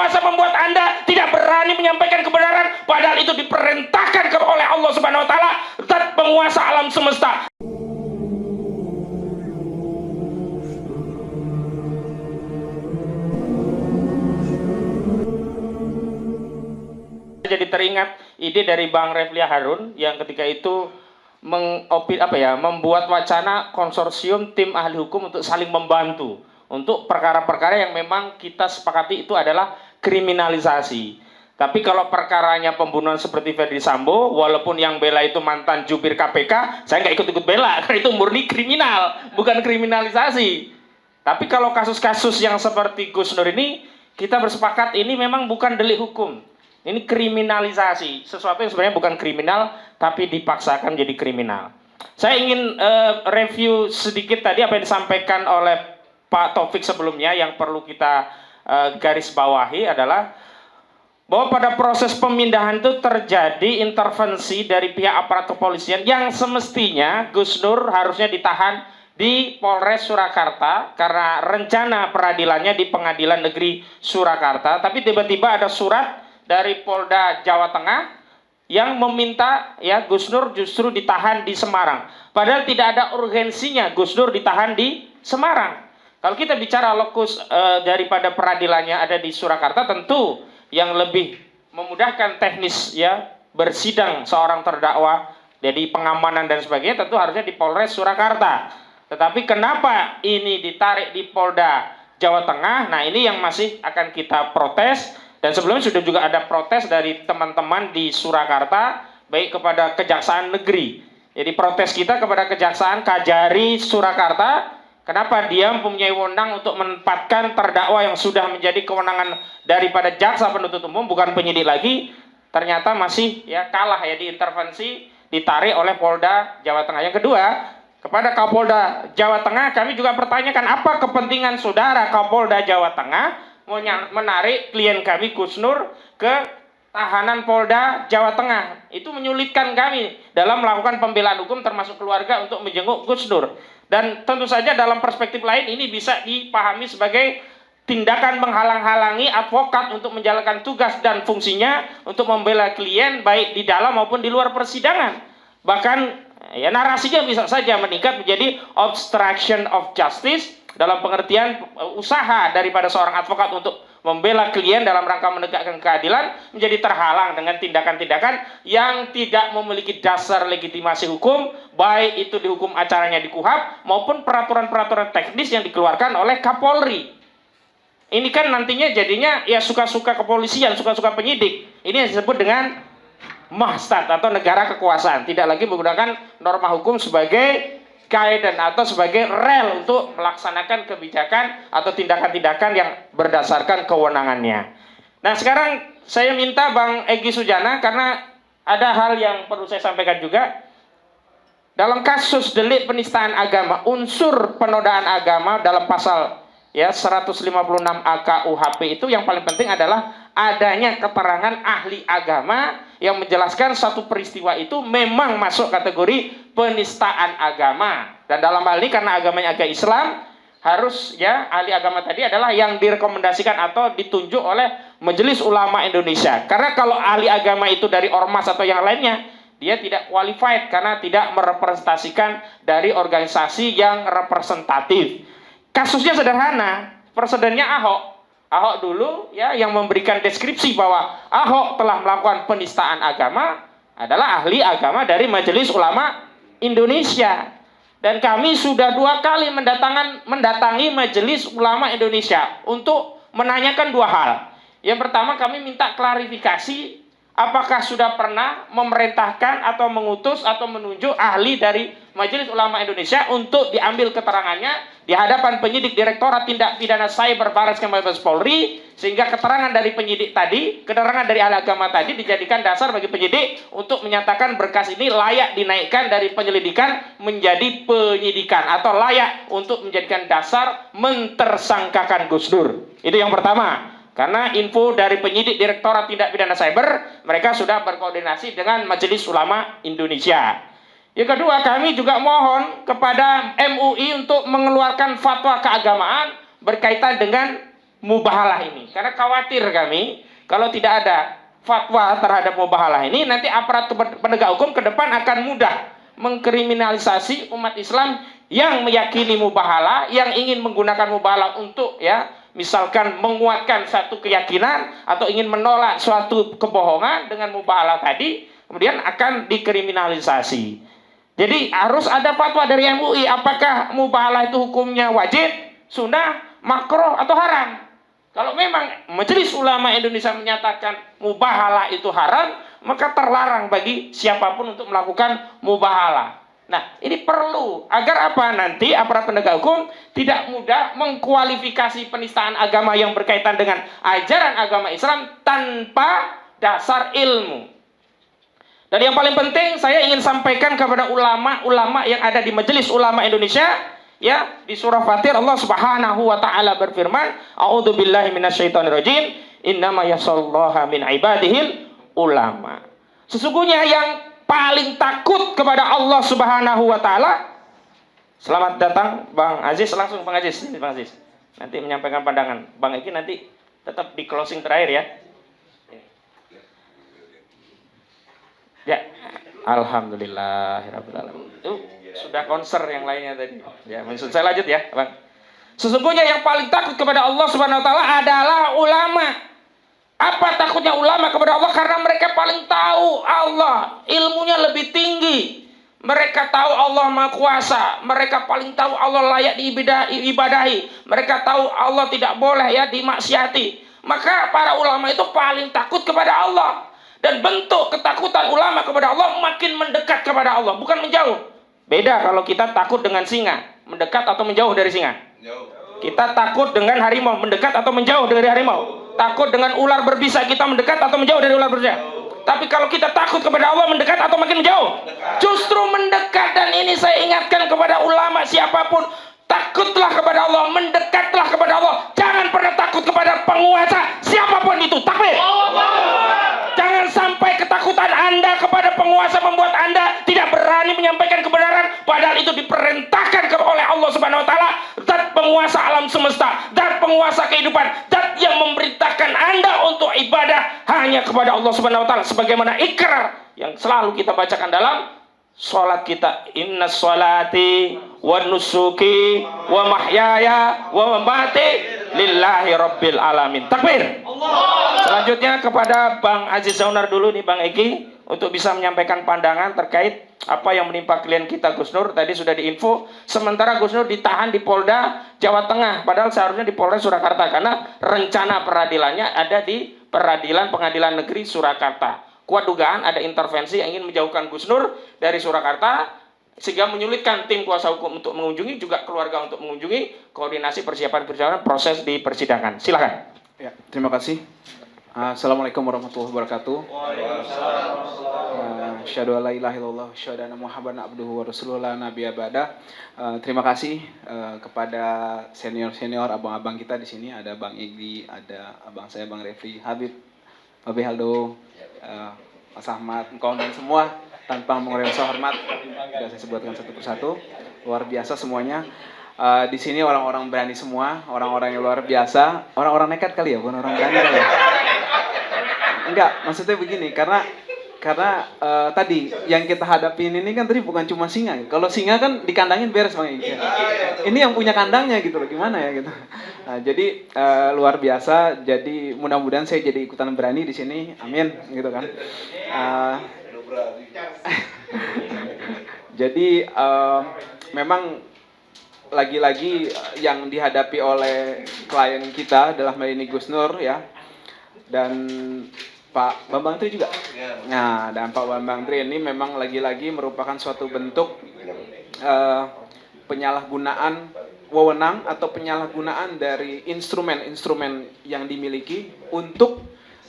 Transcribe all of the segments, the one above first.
penguasa membuat Anda tidak berani menyampaikan kebenaran padahal itu diperintahkan oleh Allah Subhanahu wa taala penguasa alam semesta. Jadi teringat ide dari Bang Reflia Harun yang ketika itu mengopit apa ya membuat wacana konsorsium tim ahli hukum untuk saling membantu untuk perkara-perkara yang memang kita sepakati itu adalah kriminalisasi. Tapi kalau perkaranya pembunuhan seperti Ferdi Sambo, walaupun yang bela itu mantan jubir KPK, saya nggak ikut-ikut bela karena itu murni kriminal, bukan kriminalisasi. Tapi kalau kasus-kasus yang seperti Gus Nur ini, kita bersepakat ini memang bukan delik hukum. Ini kriminalisasi, sesuatu yang sebenarnya bukan kriminal, tapi dipaksakan jadi kriminal. Saya ingin uh, review sedikit tadi apa yang disampaikan oleh Pak Taufik sebelumnya yang perlu kita uh, garis bawahi adalah bahwa pada proses pemindahan itu terjadi intervensi dari pihak aparat kepolisian yang semestinya Gus Nur harusnya ditahan di Polres Surakarta karena rencana peradilannya di Pengadilan Negeri Surakarta, tapi tiba-tiba ada surat dari Polda Jawa Tengah yang meminta ya Gus Nur justru ditahan di Semarang. Padahal tidak ada urgensinya Gus Nur ditahan di Semarang. Kalau kita bicara lokus e, daripada peradilannya ada di Surakarta, tentu yang lebih memudahkan teknis ya bersidang seorang terdakwa, jadi pengamanan dan sebagainya tentu harusnya di Polres Surakarta. Tetapi kenapa ini ditarik di Polda Jawa Tengah? Nah ini yang masih akan kita protes dan sebelumnya sudah juga ada protes dari teman-teman di Surakarta, baik kepada Kejaksaan Negeri. Jadi protes kita kepada Kejaksaan Kajari Surakarta, kenapa dia mempunyai wewenang untuk menempatkan terdakwa yang sudah menjadi kewenangan daripada jaksa penuntut umum, bukan penyidik lagi, ternyata masih ya kalah ya diintervensi, ditarik oleh Polda Jawa Tengah. Yang kedua, kepada Kapolda Jawa Tengah kami juga pertanyakan apa kepentingan saudara Kapolda Jawa Tengah menarik klien kami Gus Nur ke tahanan Polda Jawa Tengah. Itu menyulitkan kami dalam melakukan pembelaan hukum termasuk keluarga untuk menjenguk Gus Nur. Dan tentu saja dalam perspektif lain ini bisa dipahami sebagai tindakan menghalang-halangi advokat untuk menjalankan tugas dan fungsinya untuk membela klien baik di dalam maupun di luar persidangan. Bahkan ya narasinya bisa saja meningkat menjadi obstruction of justice dalam pengertian usaha daripada seorang advokat untuk membela klien dalam rangka menegakkan keadilan menjadi terhalang dengan tindakan-tindakan yang tidak memiliki dasar legitimasi hukum baik itu dihukum acaranya di KUHAP maupun peraturan-peraturan teknis yang dikeluarkan oleh Kapolri. Ini kan nantinya jadinya ya suka-suka kepolisian, suka-suka penyidik. Ini yang disebut dengan mahstat atau negara kekuasaan tidak lagi menggunakan norma hukum sebagai guidance atau sebagai rel untuk melaksanakan kebijakan atau tindakan-tindakan yang berdasarkan kewenangannya. Nah sekarang saya minta Bang Egi Sujana karena ada hal yang perlu saya sampaikan juga. Dalam kasus delik penistaan agama, unsur penodaan agama dalam pasal ya 156 AK UHP itu yang paling penting adalah adanya keterangan ahli agama yang menjelaskan satu peristiwa itu memang masuk kategori penistaan agama. Dan dalam hal ini karena agamanya agama Islam, harus ya ahli agama tadi adalah yang direkomendasikan atau ditunjuk oleh Majelis Ulama Indonesia. Karena kalau ahli agama itu dari ormas atau yang lainnya, dia tidak qualified karena tidak merepresentasikan dari organisasi yang representatif. Kasusnya sederhana, presidennya Ahok Ahok dulu ya yang memberikan deskripsi bahwa Ahok telah melakukan penistaan agama adalah ahli agama dari Majelis Ulama Indonesia. Dan kami sudah dua kali mendatangan, mendatangi Majelis Ulama Indonesia untuk menanyakan dua hal. Yang pertama kami minta klarifikasi apakah sudah pernah memerintahkan atau mengutus atau menunjuk ahli dari Majelis Ulama Indonesia untuk diambil keterangannya di hadapan penyidik Direktorat Tindak Pidana Cyber Baris Krim Mabes Polri sehingga keterangan dari penyidik tadi, keterangan dari ahli agama tadi dijadikan dasar bagi penyidik untuk menyatakan berkas ini layak dinaikkan dari penyelidikan menjadi penyidikan atau layak untuk menjadikan dasar mentersangkakan Gus Dur. Itu yang pertama. Karena info dari penyidik Direktorat Tindak Pidana Cyber, mereka sudah berkoordinasi dengan Majelis Ulama Indonesia. Yang kedua, kami juga mohon kepada MUI untuk mengeluarkan fatwa keagamaan berkaitan dengan mubahalah ini. Karena khawatir kami kalau tidak ada fatwa terhadap mubahalah ini nanti aparat penegak hukum ke depan akan mudah mengkriminalisasi umat Islam yang meyakini mubahalah, yang ingin menggunakan mubahalah untuk ya misalkan menguatkan satu keyakinan atau ingin menolak suatu kebohongan dengan mubahalah tadi kemudian akan dikriminalisasi. Jadi harus ada fatwa dari MUI apakah mubahalah itu hukumnya wajib, sunnah, makruh atau haram. Kalau memang Majelis Ulama Indonesia menyatakan mubahalah itu haram, maka terlarang bagi siapa pun untuk melakukan mubahalah. Nah, ini perlu agar apa nanti aparat penegak hukum tidak mudah mengkualifikasi penistaan agama yang berkaitan dengan ajaran agama Islam tanpa dasar ilmu. Dan yang paling penting saya ingin sampaikan kepada ulama-ulama yang ada di Majelis Ulama Indonesia Ya, di surah Fatir Allah Subhanahu wa taala berfirman, "A'udzu billahi minasyaitonir rajim, innama yasallaha min ibadihil ulama." Sesungguhnya yang paling takut kepada Allah Subhanahu wa taala Selamat datang Bang Aziz langsung Bang Aziz, ini Bang Aziz. Nanti menyampaikan pandangan. Bang Eki nanti tetap di closing terakhir ya. Ya, alhamdulillah alamin sudah konser yang lainnya tadi. Ya, maksud saya lanjut ya, Bang. Sesungguhnya yang paling takut kepada Allah Subhanahu wa taala adalah ulama. Apa takutnya ulama kepada Allah? Karena mereka paling tahu Allah, ilmunya lebih tinggi. Mereka tahu Allah Maha Kuasa. Mereka paling tahu Allah layak diibadahi. Mereka tahu Allah tidak boleh ya dimaksiati. Maka para ulama itu paling takut kepada Allah. Dan bentuk ketakutan ulama kepada Allah makin mendekat kepada Allah, bukan menjauh. Beda kalau kita takut dengan singa, mendekat atau menjauh dari singa. Kita takut dengan harimau, mendekat atau menjauh dari harimau. Takut dengan ular berbisa, kita mendekat atau menjauh dari ular berbisa. Tapi kalau kita takut kepada Allah, mendekat atau makin menjauh? Justru mendekat dan ini saya ingatkan kepada ulama siapa pun, takutlah kepada Allah, mendekatlah kepada Allah. Jangan pernah takut kepada penguasa siapa pun itu. Takbir. Jangan sampai ketakutan Anda kepada penguasa membuat Anda tidak berani menyampaikan kebenaran padahal itu diperintahkan oleh Allah Subhanahu wa taala, penguasa alam semesta, penguasa kehidupan, zat yang memerintahkan Anda untuk ibadah hanya kepada Allah Subhanahu wa taala sebagaimana ikrar yang selalu kita bacakan dalam Salat kita inna salati wa nusuki wa mahyaya wa mamati lillahi rabbil alamin. Takbir. Selanjutnya kepada Bang Aziz Zaunar dulu nih Bang Eki untuk bisa menyampaikan pandangan terkait apa yang menimpa klien kita Gus Nur tadi sudah diinfo sementara Gus Nur ditahan di Polda Jawa Tengah padahal seharusnya di Polres Surakarta karena rencana peradilannya ada di Peradilan Pengadilan Negeri Surakarta kuat dugaan ada intervensi yang ingin menjauhkan Gus Nur dari Surakarta sehingga menyulitkan tim kuasa hukum untuk mengunjungi juga keluarga untuk mengunjungi koordinasi persiapan perjalanan proses di persidangan. Silakan. Ya, terima kasih. Assalamualaikum warahmatullahi wabarakatuh. Syahadu ala ilaha illallah, abduhu wa abada. Uh, terima kasih uh, kepada senior-senior abang-abang kita di sini. Ada Bang Igdi, ada abang saya Bang Refli, Habib, Babe Haldo, uh, Mas Ahmad, engkau dan semua tanpa mengurangi rasa hormat sudah saya sebutkan satu persatu luar biasa semuanya uh, di sini orang-orang berani semua orang-orang yang luar biasa orang-orang nekat kali ya bukan orang berani kali ya enggak maksudnya begini karena karena uh, tadi yang kita hadapin ini kan tadi bukan cuma singa. Kalau singa kan dikandangin beres bang Ika. Ini yang punya kandangnya gitu loh, gimana ya gitu. Nah, jadi uh, luar biasa. Jadi mudah-mudahan saya jadi ikutan berani di sini. Amin, gitu kan. Uh, jadi uh, memang lagi-lagi yang dihadapi oleh klien kita adalah Melini Gus Nur ya. Dan Pak Bambang Tri juga. Ya. Nah, dan Pak Bambang Tri ini memang lagi-lagi merupakan suatu bentuk uh, penyalahgunaan wewenang atau penyalahgunaan dari instrumen-instrumen yang dimiliki untuk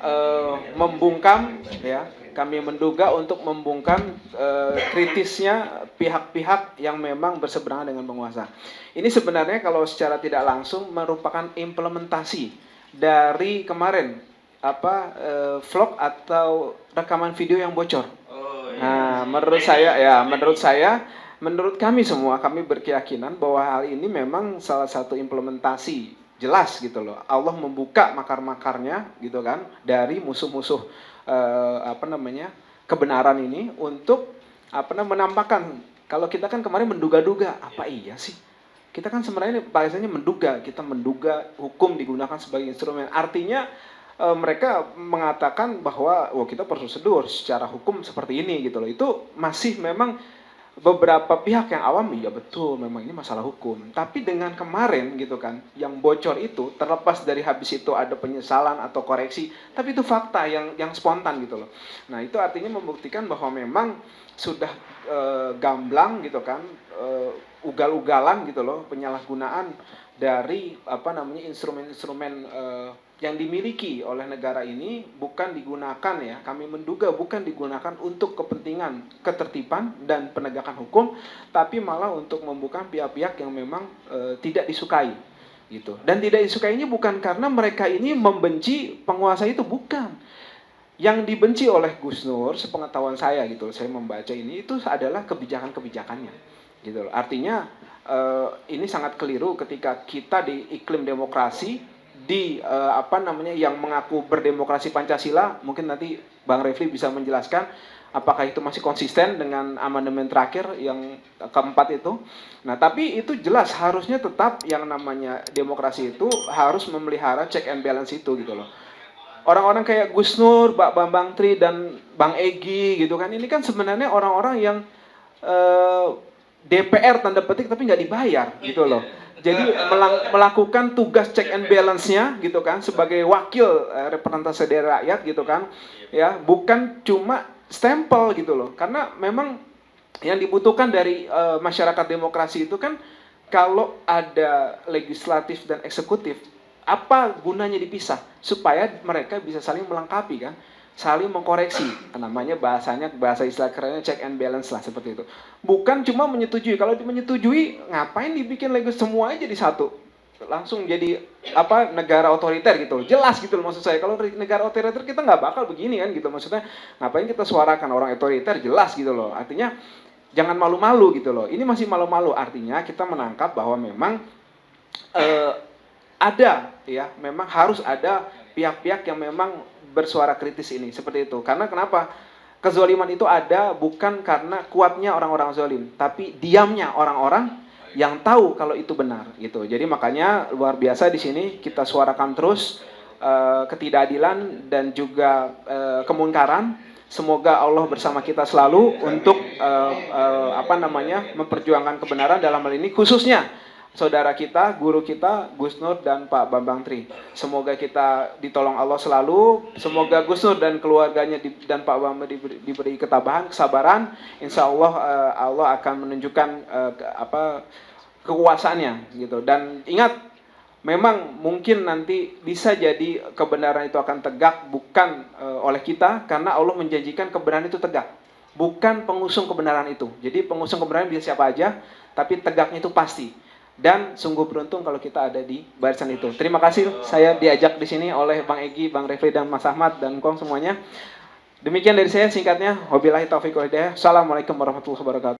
uh, membungkam ya kami menduga untuk membungkam uh, kritisnya pihak-pihak yang memang berseberangan dengan penguasa. Ini sebenarnya kalau secara tidak langsung merupakan implementasi dari kemarin apa uh, vlog atau rekaman video yang bocor. Oh, iya. Nah, menurut saya ya, menurut saya, menurut kami semua kami berkeyakinan bahwa hal ini memang salah satu implementasi jelas gitu loh. Allah membuka makar-makarnya gitu kan dari musuh-musuh eh, apa namanya kebenaran ini untuk apa namanya menampakkan kalau kita kan kemarin menduga-duga apa iya sih kita kan sebenarnya bahasanya menduga kita menduga hukum digunakan sebagai instrumen artinya e, mereka mengatakan bahwa wah kita prosedur secara hukum seperti ini gitu loh. Itu masih memang beberapa pihak yang awam iya betul memang ini masalah hukum. Tapi dengan kemarin gitu kan yang bocor itu terlepas dari habis itu ada penyesalan atau koreksi tapi itu fakta yang yang spontan gitu loh. Nah itu artinya membuktikan bahwa memang sudah e, gamblang gitu kan e, ugal-ugalan gitu loh penyalahgunaan dari apa namanya instrumen-instrumen e, yang dimiliki oleh negara ini bukan digunakan ya. Kami menduga bukan digunakan untuk kepentingan ketertiban dan penegakan hukum tapi malah untuk membuka pihak-pihak yang memang e, tidak disukai gitu. Dan tidak disukainya bukan karena mereka ini membenci penguasa itu bukan. Yang dibenci oleh Gus Nur sepengetahuan saya gitu saya membaca ini itu adalah kebijakan-kebijakannya gitu artinya e, ini sangat keliru ketika kita di iklim demokrasi di uh, apa namanya yang mengaku berdemokrasi Pancasila mungkin nanti Bang Refli bisa menjelaskan apakah itu masih konsisten dengan amandemen terakhir yang keempat itu. Nah, tapi itu jelas harusnya tetap yang namanya demokrasi itu harus memelihara check and balance itu gitu loh. Orang-orang kayak Gus Nur, Pak Bambang Tri dan Bang Egi gitu kan ini kan sebenarnya orang-orang yang uh, eh, DPR tanda petik tapi nggak dibayar gitu loh. Jadi melakukan tugas check and balance-nya gitu kan sebagai wakil eh, representasi dari rakyat gitu kan. Ya, bukan cuma stempel gitu loh. Karena memang yang dibutuhkan dari uh, masyarakat demokrasi itu kan kalau ada legislatif dan eksekutif apa gunanya dipisah supaya mereka bisa saling melengkapi kan saling mengkoreksi. Namanya bahasanya bahasa istilah kerennya check and balance lah seperti itu. Bukan cuma menyetujui. Kalau menyetujui ngapain dibikin lagi semua jadi satu? Langsung jadi apa negara otoriter gitu jelas gitu loh maksud saya. Kalau negara otoriter kita nggak bakal begini kan gitu. Maksudnya ngapain kita suarakan orang otoriter? Jelas gitu loh. Artinya jangan malu-malu gitu loh. Ini masih malu-malu. Artinya kita menangkap bahwa memang eh, ada ya. Memang harus ada pihak-pihak yang memang bersuara kritis ini seperti itu. Karena kenapa? Kezoliman itu ada bukan karena kuatnya orang-orang zolim, tapi diamnya orang-orang yang tahu kalau itu benar gitu. Jadi makanya luar biasa di sini kita suarakan terus uh, ketidakadilan dan juga uh, kemungkaran. Semoga Allah bersama kita selalu untuk uh, uh, apa namanya memperjuangkan kebenaran dalam hal ini khususnya saudara kita, guru kita, Gus Nur dan Pak Bambang Tri. Semoga kita ditolong Allah selalu. Semoga Gus Nur dan keluarganya di, dan Pak Bambang diberi, diberi ketabahan, kesabaran. Insya Allah uh, Allah akan menunjukkan uh, ke, apa kekuasaannya gitu. Dan ingat, memang mungkin nanti bisa jadi kebenaran itu akan tegak bukan uh, oleh kita karena Allah menjanjikan kebenaran itu tegak. Bukan pengusung kebenaran itu. Jadi pengusung kebenaran bisa siapa aja, tapi tegaknya itu pasti dan sungguh beruntung kalau kita ada di barisan itu. Terima kasih saya diajak di sini oleh Bang Egi, Bang Refli dan Mas Ahmad dan Kong semuanya. Demikian dari saya singkatnya. Wabillahi taufiq wal hidayah. Assalamualaikum warahmatullahi wabarakatuh.